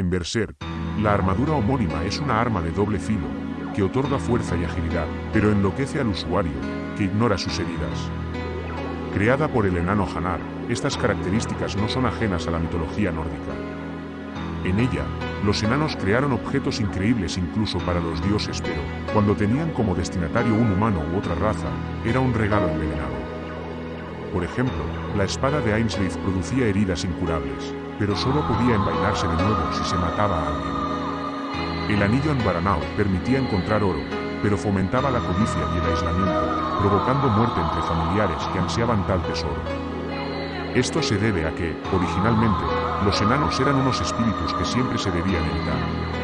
En Berserk, la armadura homónima es una arma de doble filo, que otorga fuerza y agilidad, pero enloquece al usuario, que ignora sus heridas. Creada por el enano Hanar, estas características no son ajenas a la mitología nórdica. En ella, los enanos crearon objetos increíbles incluso para los dioses, pero, cuando tenían como destinatario un humano u otra raza, era un regalo envenenado. Por ejemplo, la espada de Ainsley producía heridas incurables, pero solo podía envainarse de nuevo si se mataba a alguien. El anillo en Baranao permitía encontrar oro, pero fomentaba la codicia y el aislamiento, provocando muerte entre familiares que ansiaban tal tesoro. Esto se debe a que, originalmente, los enanos eran unos espíritus que siempre se debían evitar.